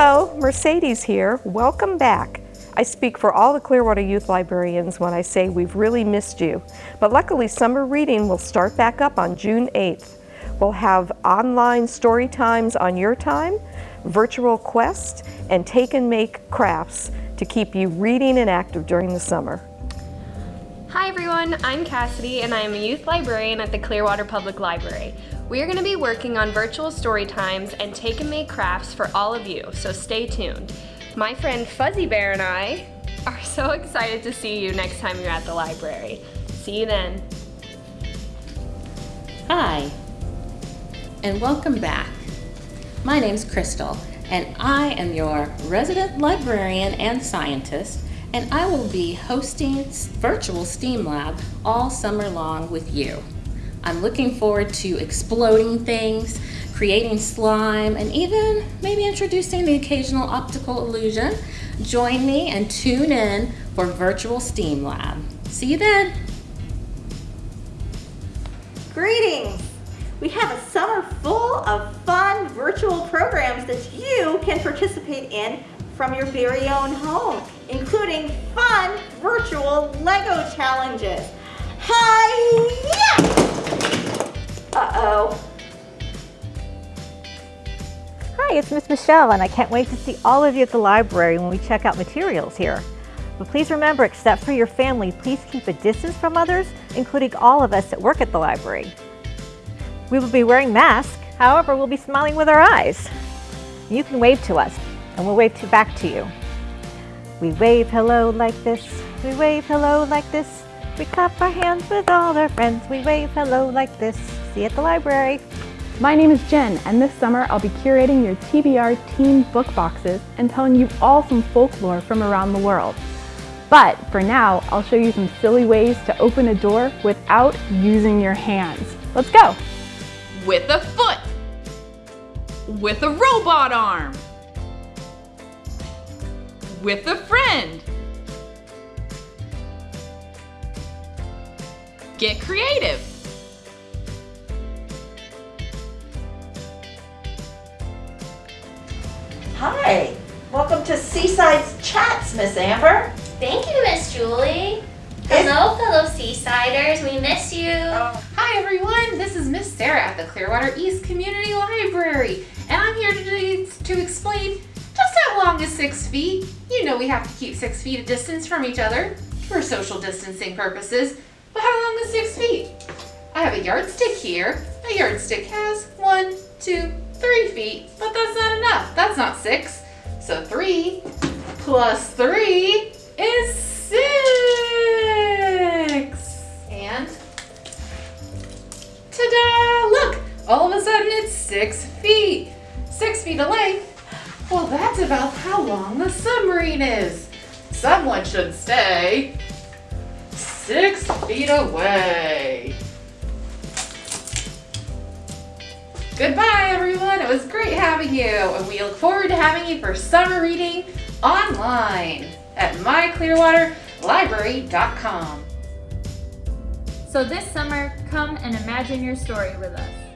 Hello, Mercedes here. Welcome back. I speak for all the Clearwater Youth Librarians when I say we've really missed you. But luckily, summer reading will start back up on June 8th. We'll have online story times on your time, virtual quests, and take and make crafts to keep you reading and active during the summer. Hi everyone, I'm Cassidy and I am a youth librarian at the Clearwater Public Library. We are going to be working on virtual story times and take and make crafts for all of you, so stay tuned. My friend Fuzzy Bear and I are so excited to see you next time you're at the library. See you then. Hi, and welcome back. My name's Crystal, and I am your resident librarian and scientist, and I will be hosting virtual STEAM Lab all summer long with you. I'm looking forward to exploding things, creating slime, and even maybe introducing the occasional optical illusion. Join me and tune in for Virtual STEAM Lab. See you then. Greetings! We have a summer full of fun virtual programs that you can participate in from your very own home, including fun virtual Lego challenges. Hi! Uh-oh. Hi, it's Miss Michelle, and I can't wait to see all of you at the library when we check out materials here. But please remember, except for your family, please keep a distance from others, including all of us that work at the library. We will be wearing masks, however, we'll be smiling with our eyes. You can wave to us, and we'll wave to back to you. We wave hello like this, we wave hello like this, we clap our hands with all our friends. We wave hello like this. See you at the library. My name is Jen, and this summer I'll be curating your TBR team book boxes and telling you all some folklore from around the world. But for now, I'll show you some silly ways to open a door without using your hands. Let's go! With a foot! With a robot arm! With a friend! Get creative! Hi, welcome to Seaside's Chats, Miss Amber. Thank you, Miss Julie. Hello, fellow Seasiders. We miss you. Oh. Hi, everyone. This is Miss Sarah at the Clearwater East Community Library, and I'm here today to explain just how long is six feet. You know we have to keep six feet of distance from each other for social distancing purposes. But how long is six feet? I have a yardstick here. A yardstick has one, two, three feet, but that's not enough. That's not six. So three plus three is six. And ta-da! Look, all of a sudden it's six feet. Six feet of length. Well, that's about how long the submarine is. Someone should stay six feet away. Goodbye, everyone. It was great having you, and we look forward to having you for summer reading online at myclearwaterlibrary.com. So this summer, come and imagine your story with us.